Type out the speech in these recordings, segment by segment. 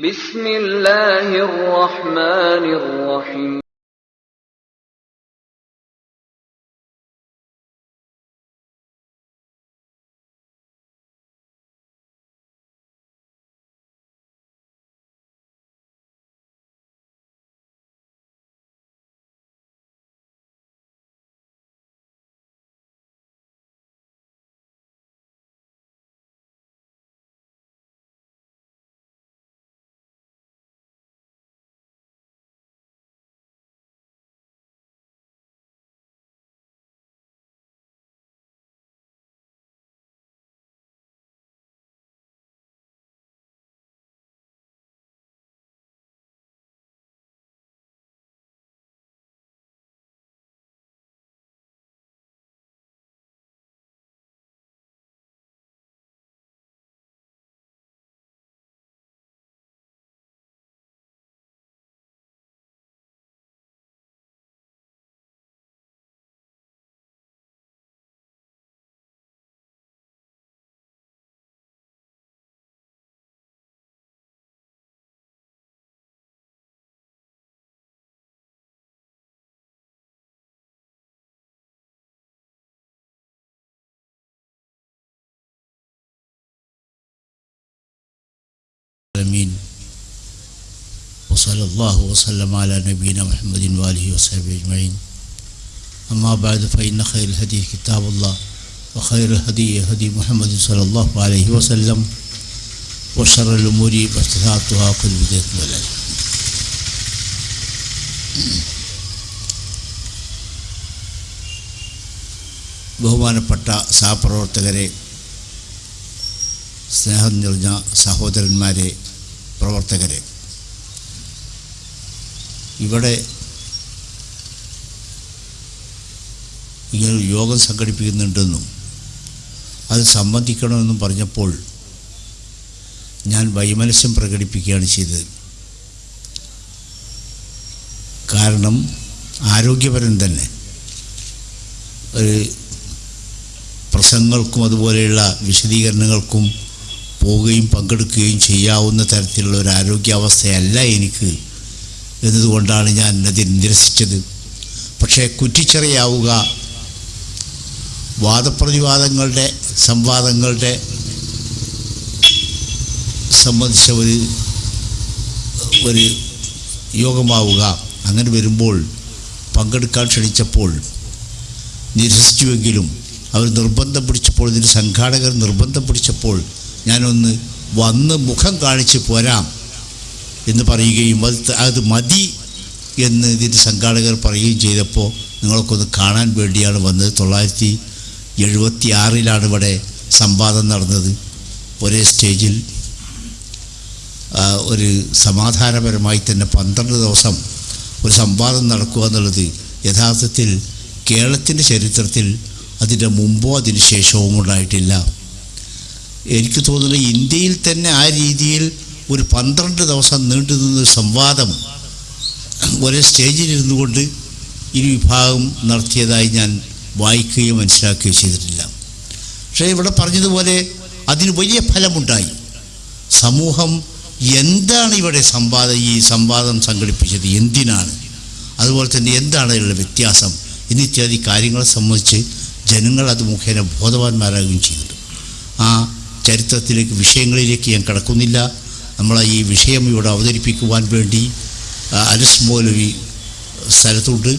بسم الله الرحمن الرحيم. وصلى الله وسلم على نبينا محمد وآله وصحبه أجمعين أما بعد فإن خير الهدي كتاب الله وخير الهدي هدي محمد صلى الله عليه وسلم وشر الأمور محدثاتها كل بدعة ضلالة ബഹുമാനപ്പെട്ട സഹപ്രവർത്തകരെ സ്നേഹം നിറഞ്ഞ സഹോദരന്മാരെ പ്രവർത്തകരെ ഇവിടെ ഇങ്ങനൊരു യോഗം സംഘടിപ്പിക്കുന്നുണ്ടെന്നും അത് സംബന്ധിക്കണമെന്നും പറഞ്ഞപ്പോൾ ഞാൻ വൈമനസ്യം പ്രകടിപ്പിക്കുകയാണ് ചെയ്തത്. കാരണം ആരോഗ്യപരം തന്നെ. ഒരു പ്രസംഗങ്ങൾക്കും അതുപോലെയുള്ള വിശദീകരണങ്ങൾക്കും പോവുകയും പങ്കെടുക്കുകയും ചെയ്യാവുന്ന തരത്തിലുള്ള ഒരു ആരോഗ്യാവസ്ഥയല്ല എനിക്ക് എന്നതുകൊണ്ടാണ് ഞാൻ അതിൽ നിരസിച്ചത്. പക്ഷേ കുറ്റിച്ചെറിയാവുക വാദപ്രതിവാദങ്ങളുടെ സംവാദങ്ങളുടെ സംബന്ധിച്ച ഒരു ഒരു യോഗമാവുക അങ്ങനെ വരുമ്പോൾ പങ്കെടുക്കാൻ ക്ഷണിച്ചപ്പോൾ നിരസിച്ചുവെങ്കിലും അവർ നിർബന്ധം പിടിച്ചപ്പോൾ ഇതിന് സംഘാടകർ നിർബന്ധം പിടിച്ചപ്പോൾ ഞാനൊന്ന് വന്ന് മുഖം കാണിച്ച് പോരാം. എന്ന് പറയുകയും അത് അത് മതി എന്ന് ഇതിന്റെ സംഘാടകർ പറയുകയും ചെയ്തപ്പോൾ നിങ്ങൾക്കൊന്ന് കാണാൻ വേണ്ടിയാണ് വന്നത്. തൊള്ളായിരത്തി എഴുപത്തി ആറിലാണ് ഇവിടെ സംവാദം നടന്നത്. ഒരേ സ്റ്റേജിൽ ഒരു സമാധാനപരമായി തന്നെ പന്ത്രണ്ട് ദിവസം ഒരു സംവാദം നടക്കുക എന്നുള്ളത് യഥാർത്ഥത്തിൽ കേരളത്തിന്റെ ചരിത്രത്തിൽ അതിന്റെ മുമ്പോ അതിന് ശേഷവും ഉണ്ടായിട്ടില്ല. എനിക്ക് തോന്നുന്നു ഇന്ത്യയിൽ തന്നെ ആ രീതിയിൽ ഒരു പന്ത്രണ്ട് ദിവസം നീണ്ടു നിന്ന ഒരു സംവാദം ഒരേ സ്റ്റേജിലിരുന്നു കൊണ്ട് ഇരു വിഭാഗം നടത്തിയതായി ഞാൻ വായിക്കുകയോ മനസ്സിലാക്കുകയോ ചെയ്തിട്ടില്ല. പക്ഷേ ഇവിടെ പറഞ്ഞതുപോലെ അതിന് വലിയ ഫലമുണ്ടായി. സമൂഹം എന്താണ് ഇവിടെ സംവാദം ഈ സംവാദം സംഘടിപ്പിച്ചത് എന്തിനാണ്? അതുപോലെ തന്നെ എന്താണ് അതിലുള്ള വ്യത്യാസം എന്നിത്യാദി കാര്യങ്ങളെ സംബന്ധിച്ച് ജനങ്ങൾ അത് മുഖേന ബോധവാന്മാരാകുകയും ചെയ്തിട്ടുണ്ട് ആ ചരിത്രത്തിലേക്ക് വിഷയങ്ങളിലേക്ക് ഞാൻ കടക്കുന്നില്ല. നമ്മൾ ഈ വിഷയം ഇവിടെ അവതരിപ്പിക്കുവാൻ വേണ്ടി അലിസ് മൗലവി സ്ഥലത്തുണ്ട്.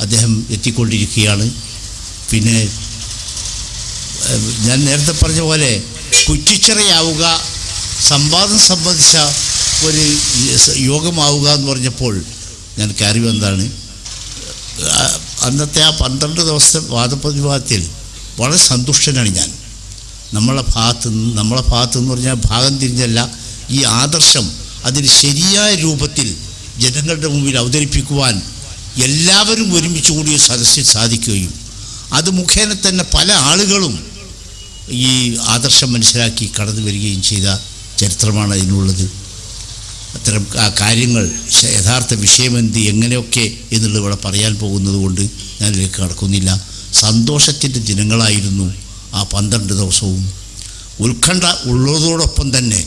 അദ്ദേഹം എത്തിക്കൊണ്ടിരിക്കുകയാണ്. പിന്നെ ഞാൻ നേരത്തെ പറഞ്ഞ പോലെ കുറ്റിച്ചിറയാവുക സംവാദം സംബന്ധിച്ച ഒരു യോഗമാവുക എന്ന് പറഞ്ഞപ്പോൾ ഞാൻ കയറി വന്നതാണ്. അന്നത്തെ ആ പന്ത്രണ്ട് ദിവസത്തെ വാദപ്രതിവാദത്തിൽ വളരെ സന്തുഷ്ടനാണ് ഞാൻ. നമ്മളെ ഭാഗത്ത് നിന്ന് നമ്മളെ ഭാഗത്ത് എന്ന് പറഞ്ഞാൽ ഭാഗം തിരിഞ്ഞല്ല ഈ ആദർശം അതിന് ശരിയായ രൂപത്തിൽ ജനങ്ങളുടെ മുമ്പിൽ അവതരിപ്പിക്കുവാൻ എല്ലാവരും ഒരുമിച്ച് കൂടിയ സദസ്സിൽ സാധിക്കുകയും അത് മുഖേന തന്നെ പല ആളുകളും ഈ ആദർശം മനസ്സിലാക്കി കടന്നു വരികയും ചെയ്ത ചരിത്രമാണ് അതിനുള്ളത്. അത്തരം ആ കാര്യങ്ങൾ യഥാർത്ഥ വിഷയമെന്ത് എങ്ങനെയൊക്കെ എന്നുള്ളത് ഇവിടെ പറയാൻ പോകുന്നത് കൊണ്ട് ഞാനിതിലേക്ക് കടക്കുന്നില്ല. സന്തോഷത്തിന്റെ ദിനങ്ങളായിരുന്നു ആ പന്ത്രണ്ട് ദിവസവും. ഉത്കണ്ഠ ഉള്ളതോടൊപ്പം തന്നെ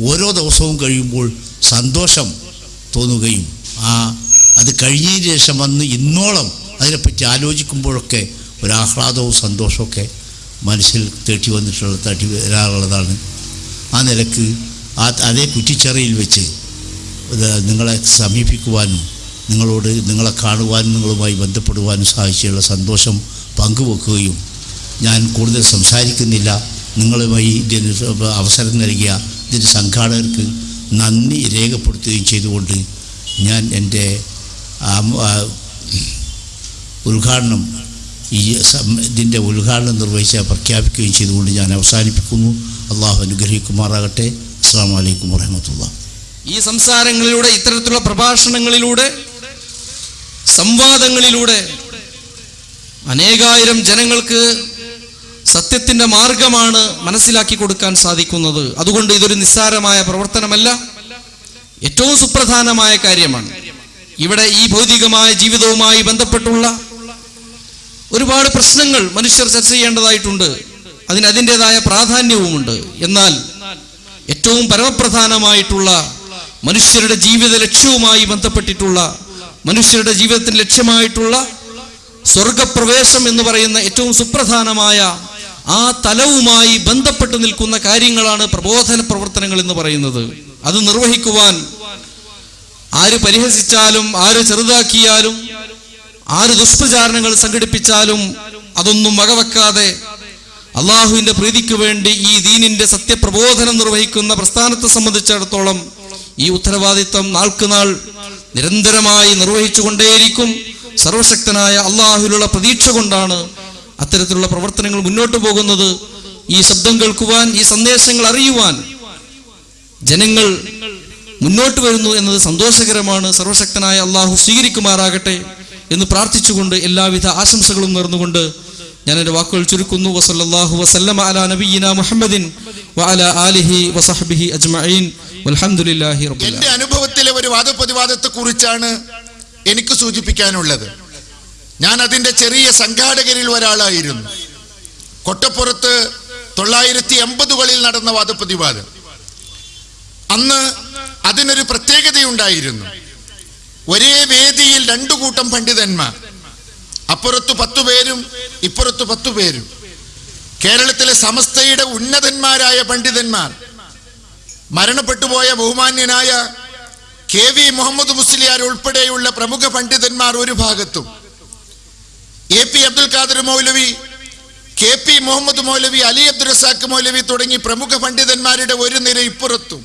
ഓരോ ദിവസവും കഴിയുമ്പോൾ സന്തോഷം തോന്നുകയും ആ അത് കഴിഞ്ഞതിന് ശേഷം വന്ന് ഇന്നോളം അതിനെപ്പറ്റി ആലോചിക്കുമ്പോഴൊക്കെ ഒരു ഒരാഹ്ലാദവും സന്തോഷമൊക്കെ മനസ്സിൽ തേട്ടി വന്നിട്ടുള്ള തട്ടി വരാറുള്ളതാണ്. ആ നിലയ്ക്ക് ആ അതേ കുറ്റിച്ചെറിയിൽ വെച്ച് നിങ്ങളെ സമീപിക്കുവാനും നിങ്ങളോട് നിങ്ങളെ കാണുവാനും നിങ്ങളുമായി ബന്ധപ്പെടുവാനും സാധിച്ചുള്ള സന്തോഷം പങ്കുവെക്കുകയും ഞാൻ കൂടുതൽ സംസാരിക്കുന്നില്ല. നിങ്ങളുമായി അവസരം നൽകിയ ഇതിന്റെ സംഘാടകർക്ക് നന്ദി രേഖപ്പെടുത്തുകയും ചെയ്തുകൊണ്ട് ഞാൻ എന്റെ ഉദ്ഘാടനം ഈ ഇതിന്റെ ഉദ്ഘാടനം നിർവഹിച്ച പ്രഖ്യാപിക്കുകയും ചെയ്തുകൊണ്ട് ഞാൻ അവസാനിപ്പിക്കുന്നു. അള്ളാഹു അനുഗ്രഹിക്കുമാറാകട്ടെ. അസ്സാം വലൈക്കും വറഹമത്തുള്ള ഈ സംസാരങ്ങളിലൂടെ ഇത്തരത്തിലുള്ള പ്രഭാഷണങ്ങളിലൂടെ സംവാദങ്ങളിലൂടെ അനേകായിരം ജനങ്ങൾക്ക് സത്യത്തിന്റെ മാർഗമാണ് മനസ്സിലാക്കി കൊടുക്കാൻ സാധിക്കുന്നത്. അതുകൊണ്ട് ഇതൊരു നിസ്സാരമായ പ്രവർത്തനമല്ല ഏറ്റവും സുപ്രധാനമായ കാര്യമാണ്. ഇവിടെ ഈ ഭൗതികമായ ജീവിതവുമായി ബന്ധപ്പെട്ടുള്ള ഒരുപാട് പ്രശ്നങ്ങൾ മനുഷ്യർ ചർച്ച ചെയ്യേണ്ടതായിട്ടുണ്ട്. അതിന് അതിന്റെതായ പ്രാധാന്യവുമുണ്ട്. എന്നാൽ ഏറ്റവും പരമപ്രധാനമായിട്ടുള്ള മനുഷ്യരുടെ ജീവിത ലക്ഷ്യവുമായി ബന്ധപ്പെട്ടിട്ടുള്ള മനുഷ്യരുടെ ജീവിതത്തിന് ലക്ഷ്യമായിട്ടുള്ള സ്വർഗപ്രവേശം എന്ന് പറയുന്ന ഏറ്റവും സുപ്രധാനമായ ആ തലവുമായി ബന്ധപ്പെട്ട് നിൽക്കുന്ന കാര്യങ്ങളാണ് പ്രബോധന പ്രവർത്തനങ്ങൾ എന്ന് പറയുന്നത്. അത് നിർവഹിക്കുവാൻ ആര് പരിഹസിച്ചാലും ആര് ചെറുതാക്കിയാലും ആര് ദുഷ്പ്രചാരണങ്ങൾ സംഘടിപ്പിച്ചാലും അതൊന്നും വകവെക്കാതെ അള്ളാഹുവിന്റെ പ്രീതിക്ക് വേണ്ടി ഈ ദീനിന്റെ സത്യപ്രബോധനം നിർവഹിക്കുന്ന പ്രസ്ഥാനത്തെ സംബന്ധിച്ചിടത്തോളം ഈ ഉത്തരവാദിത്വം നാൾക്കുനാൾ നിരന്തരമായി നിർവഹിച്ചുകൊണ്ടേയിരിക്കും. സർവശക്തനായ അള്ളാഹുവിലുള്ള പ്രതീക്ഷ കൊണ്ടാണ് അത്തരത്തിലുള്ള പ്രവർത്തനങ്ങൾ മുന്നോട്ട് പോകുന്നത് ഈ ശബ്ദം കേൾക്കുവാൻ ഈ സന്ദേശങ്ങൾ അറിയുവാൻ ജനങ്ങൾ മുന്നോട്ട് വരുന്നു എന്നത് സന്തോഷകരമാണ്. സർവശക്തനായ അള്ളാഹു സ്വീകരിക്കുമാറാകട്ടെ എന്ന് പ്രാർത്ഥിച്ചുകൊണ്ട് എല്ലാവിധ ആശംസകളും നേർന്നുകൊണ്ട് ഞാൻ എന്റെ വാക്കുകൾ ചുരുക്കുന്നു. വസല്ലല്ലാഹു വസല്ലമ അലാ നബീന മുഹമ്മദിൻ വഅല ആലിഹി വസഹ്ബിഹി അജ്മഈൻ. വൽഹംദുലില്ലാഹി റബ്ബിൽ എന്റെ അനുഭവത്തിലെ ഒരു വാദപ്രതിവാദത്തെ കുറിച്ചാണ് എനിക്ക് സൂചിപ്പിക്കാനുള്ളത്. ഞാൻ അതിന്റെ ചെറിയ സംഘാടകരിൽ ഒരാളായിരുന്നു. കൊട്ടപ്പുറത്ത് തൊള്ളായിരത്തി എൺപതുകളിൽ നടന്ന വാദപ്രതിവാദം. അന്ന് അതിനൊരു പ്രത്യേകതയുണ്ടായിരുന്നു. ഒരേ വേദിയിൽ രണ്ടു കൂട്ടം പണ്ഡിതന്മാർ. അപ്പുറത്തു പത്തു പേരും ഇപ്പുറത്തു പത്തു പേരും. കേരളത്തിലെ സമസ്തയുടെ ഉന്നതന്മാരായ പണ്ഡിതന്മാർ. മരണപ്പെട്ടുപോയ ബഹുമാന്യനായ കെ വി മുഹമ്മദ് മുസ്ലിയാർ ഉൾപ്പെടെയുള്ള പ്രമുഖ പണ്ഡിതന്മാർ ഒരു ഭാഗത്തും. A P Abdul Khader Maulavi K P Muhammad Maulavi Ali Abdul Razak Maulavi തുടങ്ങി പ്രമുഖ പണ്ഡിതന്മാരുടെ ഒരു നിര ഇപ്പുറത്തും.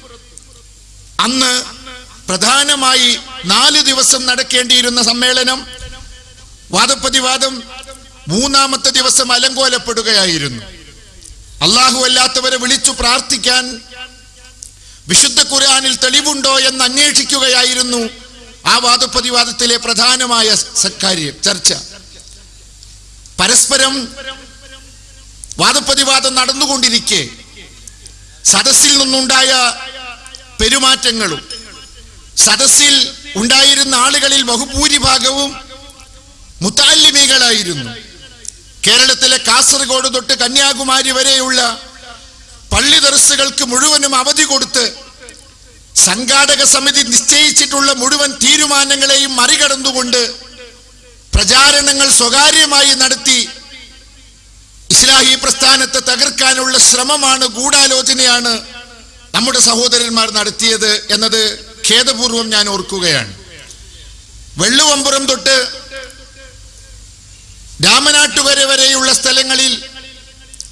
അന്ന് പ്രധാനമായി നാല് ദിവസം നടക്കേണ്ടിയിരുന്ന സമ്മേളനം വാദപ്രതിവാദം മൂന്നാമത്തെ ദിവസം അലങ്കോലപ്പെടുകയായിരുന്നു. അള്ളാഹു അല്ലാത്തവരെ വിളിച്ചു പ്രാർത്ഥിക്കാൻ വിശുദ്ധ ഖുർആനിൽ തെളിവുണ്ടോ എന്ന് അന്വേഷിക്കുകയായിരുന്നു ആ വാദപ്രതിവാദത്തിലെ പ്രധാനമായ സക്കാര്യം കാര്യം ചർച്ച. പരസ്പരം വാദപ്രതിവാദം നടന്നുകൊണ്ടിരിക്കെ. സദസ്സിൽ നിന്നുണ്ടായ പെരുമാറ്റങ്ങളും സദസ്സിൽ ഉണ്ടായിരുന്ന ആളുകളിൽ ബഹുഭൂരിഭാഗവും മുത്താലിമികളായിരുന്നു. കേരളത്തിലെ കാസർഗോഡ് തൊട്ട് കന്യാകുമാരി വരെയുള്ള പള്ളി ദർസുകൾക്ക് മുഴുവനും അവധി കൊടുത്ത് സംഘാടക സമിതി നിശ്ചയിച്ചിട്ടുള്ള മുഴുവൻ തീരുമാനങ്ങളെയും മറികടന്നുകൊണ്ട് പ്രചാരണങ്ങൾ സ്വകാര്യമായി നടത്തി ഇസ്ലാഹി പ്രസ്ഥാനത്തെ തകർക്കാനുള്ള ശ്രമമാണ് ഗൂഢാലോചനയാണ് നമ്മുടെ സഹോദരന്മാർ നടത്തിയത് എന്നത് ഖേദപൂർവം ഞാൻ ഓർക്കുകയാണ്. വെള്ളുവമ്പുറം തൊട്ട് രാമനാട്ടുകര വരെയുള്ള സ്ഥലങ്ങളിൽ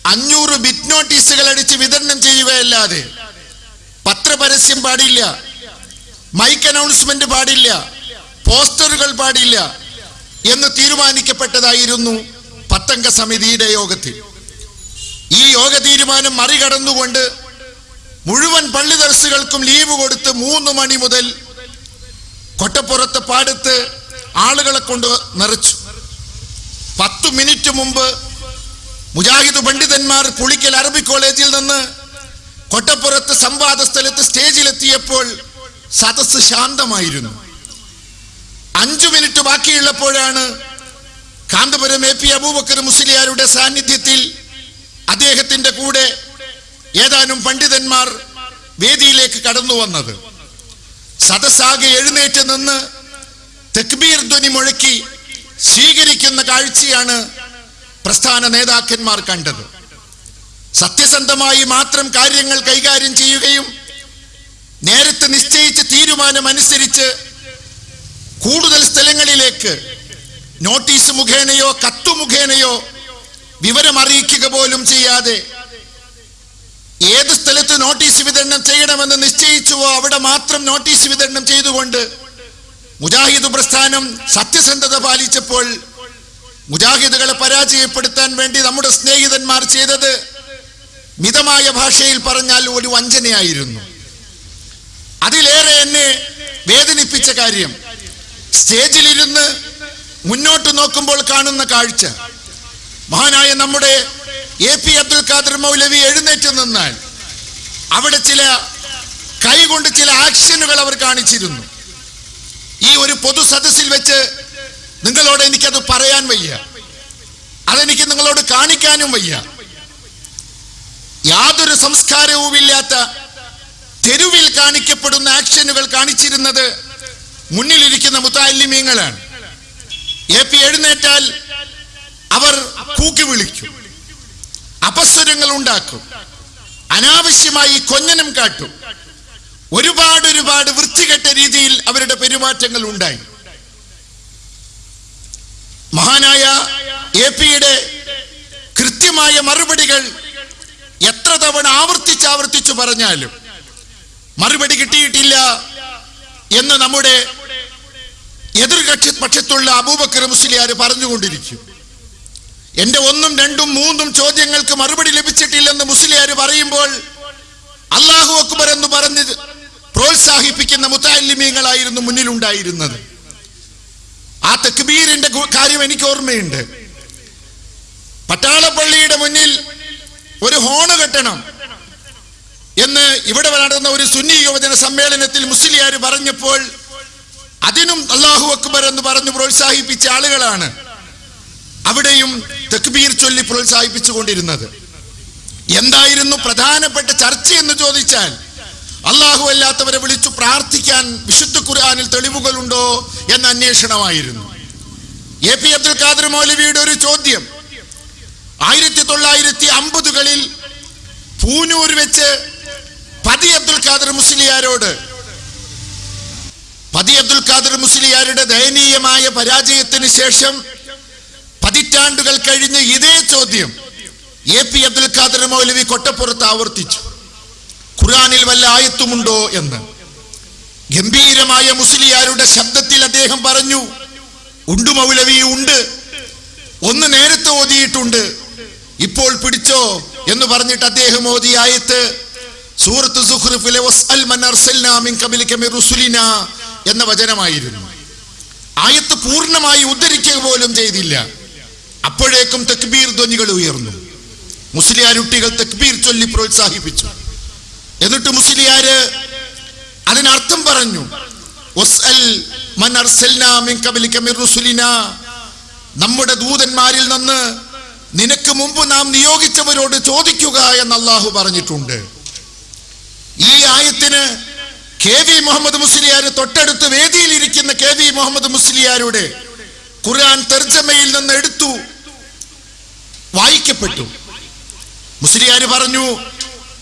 അഞ്ഞൂറ് ബിറ്റ് നോട്ടീസുകൾ അടിച്ച് വിതരണം ചെയ്യുകയല്ലാതെ പത്രപരസ്യം പാടില്ല മൈക്ക് അനൗൺസ്മെന്റ് പാടില്ല പോസ്റ്ററുകൾ പാടില്ല എന്ന് തീരുമാനിക്കപ്പെട്ടതായിരുന്നു പത്തംഗ സമിതിയുടെ യോഗത്തിൽ. ഈ യോഗ തീരുമാനം മറികടന്നുകൊണ്ട് മുഴുവൻ പള്ളി ദർസുകൾക്കും ലീവ് കൊടുത്ത് മൂന്ന് മണി മുതൽ കൊട്ടപ്പുറത്ത് പാടത്ത് ആളുകളെ കൊണ്ട് നിറച്ചു. പത്തു മിനിറ്റ് മുമ്പ് മുജാഹിദ് പണ്ഡിതന്മാർ പുളിക്കൽ അറബി കോളേജിൽ നിന്ന് കൊട്ടപ്പുറത്ത് സംവാദ സ്ഥലത്ത് സ്റ്റേജിലെത്തിയപ്പോൾ സദസ് ശാന്തമായിരുന്നു. അഞ്ചു മിനിറ്റ് ബാക്കിയുള്ളപ്പോഴാണ് കാന്തപുരം എ പി അബൂബക്കർ മുസ്ലിയാരുടെ സാന്നിധ്യത്തിൽ അദ്ദേഹത്തിന്റെ കൂടെ ഏതാനും പണ്ഡിതന്മാർ വേദിയിലേക്ക് കടന്നു വന്നത്. സദസ്സാകെ എഴുന്നേറ്റ് നിന്ന് തെക്ബീർ ധ്വനി മുഴക്കി സ്വീകരിക്കുന്ന കാഴ്ചയാണ് പ്രസ്ഥാന നേതാക്കന്മാർ കണ്ടത്. സത്യസന്ധമായി മാത്രം കാര്യങ്ങൾ കൈകാര്യം ചെയ്യുകയും നേരത്തെ നിശ്ചയിച്ച തീരുമാനമനുസരിച്ച് കൂടുതൽ സ്ഥലങ്ങളിലേക്ക് നോട്ടീസ് മുഖേനയോ കത്തു മുഖേനയോ വിവരം അറിയിക്കുക പോലും ചെയ്യാതെ ഏത് സ്ഥലത്ത് നോട്ടീസ് വിതരണം ചെയ്യണമെന്ന് നിശ്ചയിച്ചുവോ അവിടെ മാത്രം നോട്ടീസ് വിതരണം ചെയ്തുകൊണ്ട് മുജാഹിദ് പ്രസ്ഥാനം സത്യസന്ധത പാലിച്ചപ്പോൾ മുജാഹിദുകളെ പരാജയപ്പെടുത്താൻ വേണ്ടി നമ്മുടെ സ്നേഹിതന്മാർ ചെയ്തത് മിതമായ ഭാഷയിൽ പറഞ്ഞാൽ ഒരു വഞ്ചനയായിരുന്നു. അതിലേറെ എന്നെ വേദനിപ്പിച്ച കാര്യം സ്റ്റേജിലിരുന്ന് മുന്നോട്ട് നോക്കുമ്പോൾ കാണുന്ന കാഴ്ച. മഹാനായ നമ്മുടെ എ പി അബ്ദുൽ ഖാദർ മൗലവി എഴുന്നേറ്റ് നിന്നാൽ അവിടെ ചില കൈകൊണ്ട് ചില ആക്ഷനുകൾ അവർ കാണിച്ചിരുന്നു. ഈ ഒരു പൊതു സദസ്സിൽ വെച്ച് നിങ്ങളോട് എനിക്കത് പറയാൻ വയ്യ. അതെനിക്ക് നിങ്ങളോട് കാണിക്കാനും വയ്യ. യാതൊരു സംസ്കാരവുമില്ലാത്ത തെരുവിൽ കാണിക്കപ്പെടുന്ന ആക്ഷനുകൾ കാണിച്ചിരുന്നത് മുന്നിലിരിക്കുന്ന മുത്താലിമീങ്ങളാണ് എ പി എഴുന്നേറ്റാൽ അവർ കൂക്കി വിളിക്കും. അപസ്വരങ്ങൾ ഉണ്ടാക്കും. അനാവശ്യമായി കൊഞ്ഞനം കാട്ടും. ഒരുപാട് ഒരുപാട് വൃത്തികെട്ട രീതിയിൽ അവരുടെ പെരുമാറ്റങ്ങൾ ഉണ്ടായി. മഹാനായ എ പിയുടെ കൃത്യമായ മറുപടികൾ എത്ര തവണ ആവർത്തിച്ച് ആവർത്തിച്ചു പറഞ്ഞാലും മറുപടി കിട്ടിയിട്ടില്ല എന്ന് നമ്മുടെ എതിർകക്ഷി പക്ഷത്തുള്ള അബൂബക്കർ മുസ്ലിയാർ പറഞ്ഞുകൊണ്ടിരിക്കും. എന്റെ ഒന്നും രണ്ടും മൂന്നും ചോദ്യങ്ങൾക്ക് മറുപടി ലഭിച്ചിട്ടില്ലെന്ന് മുസ്ലിയാർ പറയുമ്പോൾ അള്ളാഹു അക്ബർ എന്ന് പറഞ്ഞ് പ്രോത്സാഹിപ്പിക്കുന്ന മുത്താലിമീങ്ങളായിരുന്നു മുന്നിലുണ്ടായിരുന്നത്. ആ തക്ബീറിന്റെ കാര്യം എനിക്ക് ഓർമ്മയുണ്ട്. പട്ടാളപ്പള്ളിയുടെ മുന്നിൽ ഒരു ഹോണ് കെട്ടണം എന്ന് ഇവിടെ നടന്ന ഒരു സുന്നി യുവജന സമ്മേളനത്തിൽ മുസ്ലിയാർ പറഞ്ഞപ്പോൾ അതിനും അള്ളാഹു അക്ബർ എന്ന് പറഞ്ഞു പ്രോത്സാഹിപ്പിച്ച ആളുകളാണ് അവിടെയും തക്ബീർ ചൊല്ലി പ്രോത്സാഹിപ്പിച്ചുകൊണ്ടിരുന്നത്. എന്തായിരുന്നു പ്രധാനപ്പെട്ട ചർച്ച എന്ന് ചോദിച്ചാൽ അള്ളാഹു അല്ലാത്തവരെ വിളിച്ചു പ്രാർത്ഥിക്കാൻ വിശുദ്ധ ഖുർആാനിൽ തെളിവുകളുണ്ടോ എന്ന അന്വേഷണമായിരുന്നു. എ പി അബ്ദുൽ ഖാദർ മൗലവിയുടെ ഒരു ചോദ്യം ആയിരത്തി തൊള്ളായിരത്തി അമ്പതുകളിൽ പൂനൂർ വെച്ച് പതി അബ്ദുൽ ഖാദർ മുസ്ലിയാരോട് പതി അബ്ദുൽ ഖാദർ മുസ്ലിയാരുടെ ദയനീയമായ പരാജയത്തിന് ശേഷം പതിറ്റാണ്ടുകൾ കഴിഞ്ഞ് ഇതേ ചോദ്യം എ പി അബ്ദുൽ ഖാദർ മൗലവി കൊട്ടപ്പുറത്ത് ആവർത്തിച്ചു. ഖുറാനിൽ വല്ല ആയത്തുമുണ്ടോ എന്ന്. ഗംഭീരമായ മുസ്ലിയാരുടെ ശബ്ദത്തിൽ അദ്ദേഹം പറഞ്ഞു ഉണ്ട് മൗലവി ഉണ്ട്. ഒന്ന് നേരത്തെ ഓതിയിട്ടുണ്ട്. ഇപ്പോൾ പിടിച്ചോ? എന്ന് പറഞ്ഞിട്ട് അദ്ദേഹം ഓതി ആയത്ത് സൂറത്ത് സുഹ്റുഫിലെ എന്ന വചനമായിരുന്നു. ആയത്ത് പൂർണമായി ഉദ്ധരിക്കുക പോലും ചെയ്തില്ല. അപ്പോഴേക്കും തക്ബീർ ധ്വനികൾ ഉയർന്നു. മുസ്ലിയാരുട്ടികൾ തക്ബീർ ചൊല്ലി പ്രോത്സാഹിപ്പിച്ചു. എന്നിട്ട് മുസ്ലിയാര് അതിനർത്ഥം പറഞ്ഞു നമ്മുടെ ദൂതന്മാരിൽ നിന്ന് നിനക്ക് മുമ്പ് നാം നിയോഗിച്ചവരോട് ചോദിക്കുക എന്ന് അള്ളാഹു പറഞ്ഞിട്ടുണ്ട്. ഈ ആയത്തിന് കെ വി മുഹമ്മദ് മുസ്ലിയാർ തൊട്ടടുത്ത് വേദിയിൽ ഇരിക്കുന്ന കെ വി മുഹമ്മദ് മുസ്ലിയാരുടെ ഖുർആൻ തർജമയിൽ നിന്ന് എടുത്തു വായിക്കപ്പെട്ടു. മുസ്ലിയാർ പറഞ്ഞു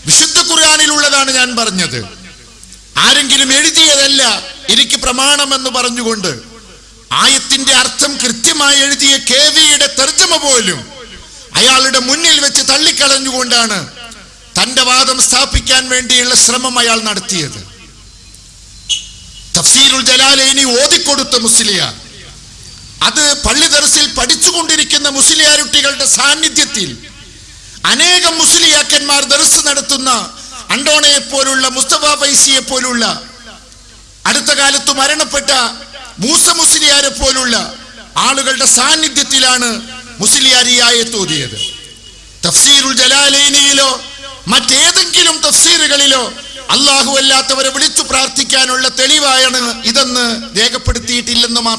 വിശുദ്ധ ഖുർആാനിലുള്ളതാണ് ഞാൻ പറഞ്ഞത്. ആരെങ്കിലും എഴുതിയതല്ല എനിക്ക് പ്രമാണമെന്ന് പറഞ്ഞുകൊണ്ട് ആയത്തിന്റെ അർത്ഥം കൃത്യമായി എഴുതിയ കെ വിയുടെ തർജമ പോലും അയാളുടെ മുന്നിൽ വെച്ച് തള്ളിക്കളഞ്ഞുകൊണ്ടാണ് തന്റെ വാദം സ്ഥാപിക്കാൻ വേണ്ടിയുള്ള ശ്രമം അയാൾ നടത്തിയത്. തഫ്സീറുൽ ജലാലൈനി ഓതിക്കൊടുത്ത മുസ്ലിയാർ അത് പള്ളി ദർസിൽ പഠിച്ചുകൊണ്ടിരിക്കുന്ന മുസ്ലിയാരുട്ടികളുടെ സാന്നിധ്യത്തിൽ അനേകം മുസ്ലിയാക്കന്മാർ ദർസ് നടത്തുന്ന അണ്ടോണയെ പോലുള്ള മുസ്തഫ ഫൈസിയെ പോലുള്ള അടുത്ത കാലത്ത് മരണപ്പെട്ട മൂസ മുസ്ലിയാരെ പോലുള്ള ആളുകളുടെ സാന്നിധ്യത്തിലാണ് മുസ്ലിയാരിയായ തോന്നിയത് തഫ്സീരുൽ ജലാലൈനിയിലോ മറ്റേതെങ്കിലും തഫ്സീറുകളിലോ അള്ളാഹു അല്ലാത്തവരെ വിളിച്ചു പ്രാർത്ഥിക്കാനുള്ള തെളിവായാണ് ഇതെന്ന് രേഖപ്പെടുത്തിയിട്ടില്ലെന്ന് മാത്രം